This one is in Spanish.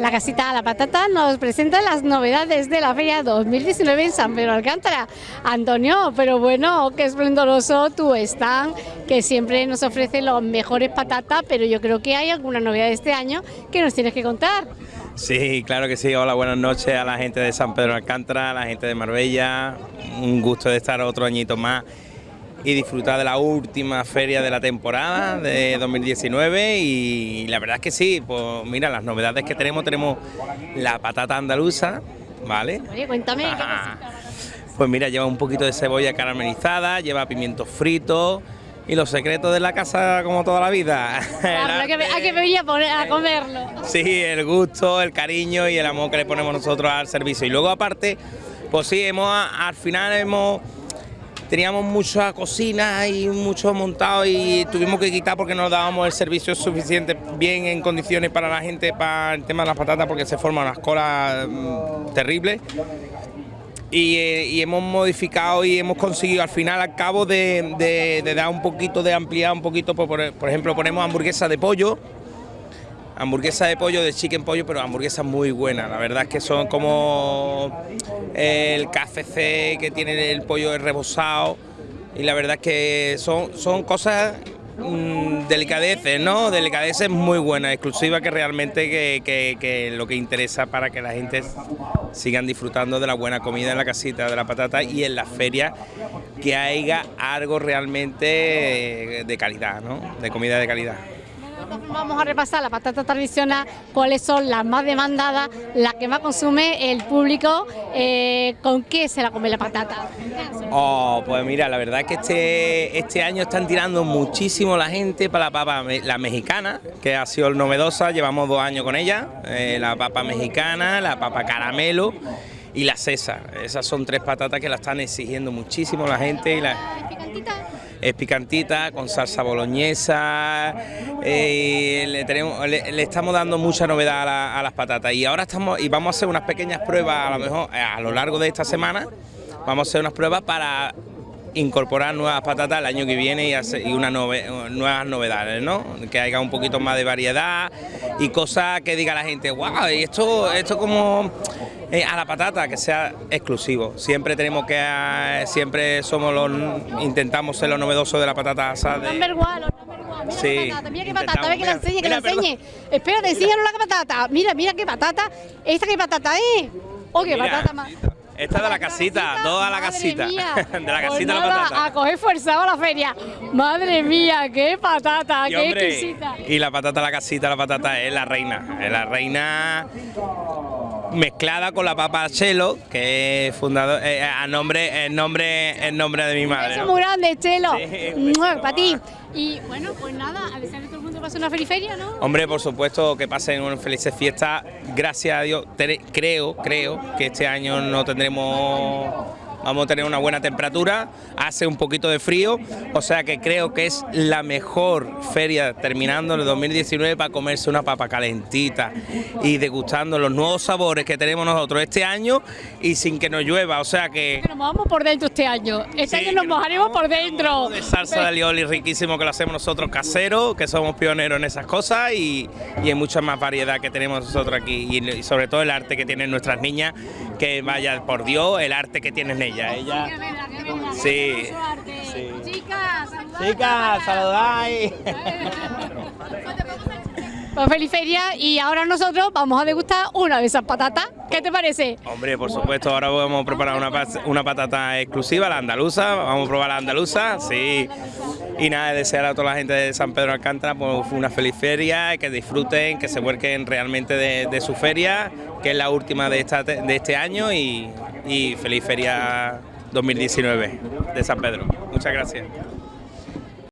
La casita de la patata nos presenta las novedades de la feria 2019 en San Pedro Alcántara. Antonio, pero bueno, qué esplendoroso tu stand, que siempre nos ofrece los mejores patatas, pero yo creo que hay alguna novedad este año que nos tienes que contar. Sí, claro que sí. Hola, buenas noches a la gente de San Pedro Alcántara, a la gente de Marbella. Un gusto de estar otro añito más y disfrutar de la última feria de la temporada de 2019 y la verdad es que sí, pues mira, las novedades que tenemos, tenemos la patata andaluza, ¿vale? Oye, cuéntame, ¿qué Pues mira, lleva un poquito de cebolla caramelizada, lleva pimientos fritos y los secretos de la casa como toda la vida. hay, que, venir a, a comerlo. Sí, el gusto, el cariño y el amor que le ponemos nosotros al servicio. Y luego aparte, pues sí, hemos al final hemos teníamos mucha cocina y mucho montado y tuvimos que quitar porque no dábamos el servicio suficiente bien en condiciones para la gente para el tema de las patatas porque se forman unas colas mm, terribles. Eh, y, hemos modificado y hemos conseguido al final al cabo de, dar un poquito de ampliar un poquito por, por ejemplo ponemos hamburguesa de pollo hamburguesa de pollo, de chicken pollo, pero hamburguesas muy buenas. La verdad es que son como el KFC que tiene el pollo rebosado y la verdad es que son, son cosas mm, delicadeces, ¿no? Delicadeces muy buenas, exclusivas que realmente que, lo que interesa para que la gente sigan disfrutando de la buena comida en la casita de la patata y en la feria que haya algo realmente de calidad, ¿no? De comida de calidad. Vamos a repasar la patata tradicional, cuáles son las más demandadas, las que más consume el público, eh, con qué se la come la patata. Oh, pues mira, la verdad es que este, este año están tirando muchísimo la gente para la papa la mexicana, que ha sido novedosa, llevamos dos años con ella, eh, la papa mexicana, la papa caramelo y la César. Esas son tres patatas que la están exigiendo muchísimo la gente. Y la es picantita, con salsa boloñesa, eh, le, tenemos, le, estamos dando mucha novedad a, las patatas y ahora estamos y vamos a hacer unas pequeñas pruebas a lo mejor eh, a lo largo de esta semana, vamos a hacer unas pruebas para incorporar nuevas patatas el año que viene y, y unas nuevas novedades, ¿no? Que haya un poquito más de variedad y cosas que diga la gente, wow, y esto, esto como eh, a la patata, que sea exclusivo. Siempre tenemos que, eh, siempre somos los, intentamos ser los novedosos de la patata asada. Number one, Mira sí, patata, mira qué patata, ve que la enseñe, que la enseñe. Espérate, enséñanos la patata. Mira, mira qué patata. ¿Esta qué patata es? Oh, qué patata más. Esta de la casita, toda la casita. de la casita pues la patata. A coger forzado a la feria. Madre mía, qué patata, qué exquisita. Y la patata, la casita, la patata es la reina. Es la reina mezclada con la papa Chelo, que es fundador, eh, a nombre, el nombre, el nombre de mi madre. ¿no? muy grande, Chelo. Sí, para ti. Y bueno, pues nada, a desear que todo el mundo pase una feliz feria, ¿no? Hombre, por supuesto, que pasen unas felices fiestas. Gracias a Dios, creo, creo que este año no tendremos vamos a tener una buena temperatura, hace un poquito de frío, o sea que creo que es la mejor feria terminando el 2019 para comerse una papa calentita y degustando los nuevos sabores que tenemos nosotros este año y sin que nos llueva, o sea que... Nos mojamos por dentro este año, este año nos mojaremos por dentro. De salsa de alioli riquísimo que lo hacemos nosotros casero, que somos pioneros en esas cosas y, y hay mucha más variedad que tenemos nosotros aquí y, sobre todo el arte que tienen nuestras niñas, que vaya por Dios, el arte que tienen ellas ella, Sí. Chicas, Chicas, saludáis. Pues feliz feria y ahora nosotros vamos a degustar una de esas patatas. ¿Qué te parece? Hombre, por supuesto, ahora vamos a preparar una, patata exclusiva, la andaluza. Vamos a probar la andaluza, sí. Y nada, desear a toda la gente de San Pedro Alcántara pues, una feliz feria, que disfruten, que se vuelquen realmente de, su feria, que es la última de este año y, y feliz feria 2019 de San Pedro. Muchas gracias.